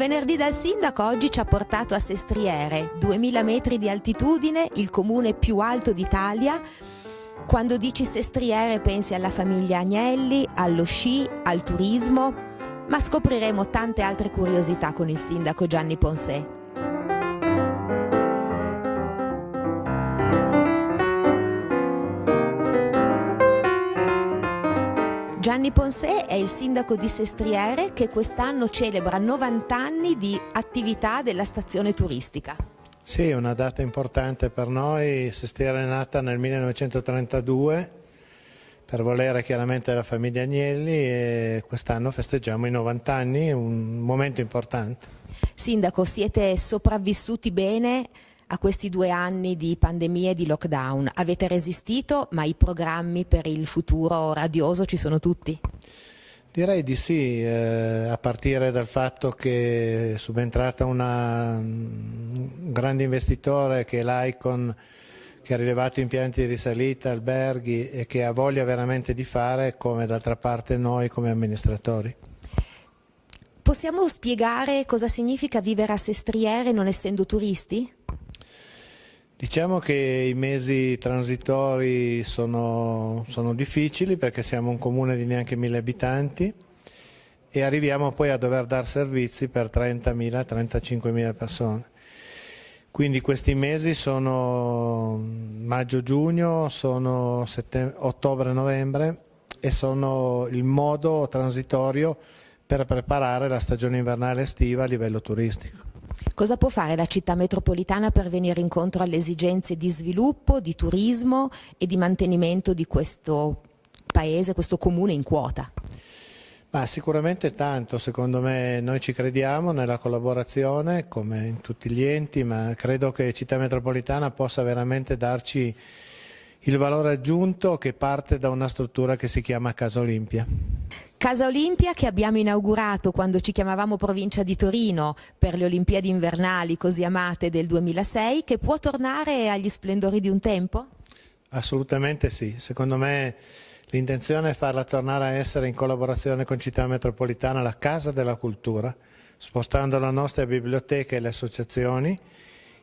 Venerdì dal sindaco oggi ci ha portato a Sestriere, 2000 metri di altitudine, il comune più alto d'Italia. Quando dici Sestriere pensi alla famiglia Agnelli, allo sci, al turismo, ma scopriremo tante altre curiosità con il sindaco Gianni Ponsè. Gianni Ponsè è il sindaco di Sestriere che quest'anno celebra 90 anni di attività della stazione turistica. Sì, è una data importante per noi. Sestriere è nata nel 1932 per volere chiaramente della famiglia Agnelli e quest'anno festeggiamo i 90 anni, un momento importante. Sindaco, siete sopravvissuti bene a questi due anni di pandemia e di lockdown? Avete resistito, ma i programmi per il futuro radioso ci sono tutti? Direi di sì, eh, a partire dal fatto che è subentrata una, un grande investitore che è l'Icon, che ha rilevato impianti di risalita, alberghi e che ha voglia veramente di fare come d'altra parte noi come amministratori. Possiamo spiegare cosa significa vivere a Sestriere non essendo turisti? Diciamo che i mesi transitori sono, sono, difficili perché siamo un comune di neanche mille abitanti e arriviamo poi a dover dare servizi per 30.000-35.000 persone. Quindi questi mesi sono maggio-giugno, sono ottobre-novembre e sono il modo transitorio per preparare la stagione invernale estiva a livello turistico. Cosa può fare la città metropolitana per venire incontro alle esigenze di sviluppo, di turismo e di mantenimento di questo paese, questo comune in quota? Ma sicuramente tanto, secondo me noi ci crediamo nella collaborazione come in tutti gli enti, ma credo che Città Metropolitana possa veramente darci il valore aggiunto che parte da una struttura che si chiama Casa Olimpia. Casa Olimpia che abbiamo inaugurato quando ci chiamavamo provincia di Torino per le Olimpiadi invernali così amate del 2006, che può tornare agli splendori di un tempo? Assolutamente sì, secondo me l'intenzione è farla tornare a essere in collaborazione con Città Metropolitana la Casa della Cultura, spostando la nostra biblioteca e le associazioni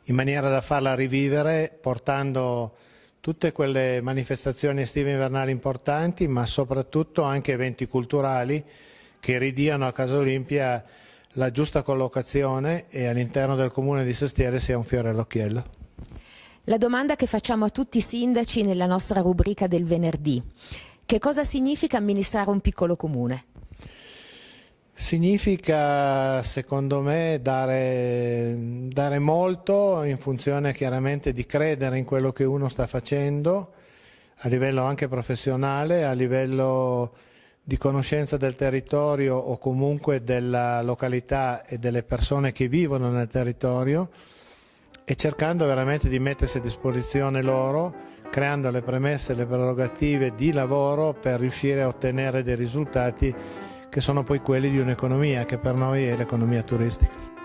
in maniera da farla rivivere portando tutte quelle manifestazioni estive invernali importanti, ma soprattutto anche eventi culturali che ridiano a Casa Olimpia la giusta collocazione e all'interno del comune di Sestiere sia un fiore all'occhiello. La domanda che facciamo a tutti i sindaci nella nostra rubrica del venerdì. Che cosa significa amministrare un piccolo comune? Significa, secondo me, dare, dare, molto in funzione chiaramente di credere in quello che uno sta facendo, a livello anche professionale, a livello di conoscenza del territorio o comunque della località e delle persone che vivono nel territorio e cercando veramente di mettersi a disposizione loro, creando le premesse e le prerogative di lavoro per riuscire a ottenere dei risultati che sono poi quelli di un'economia che per noi è l'economia turistica.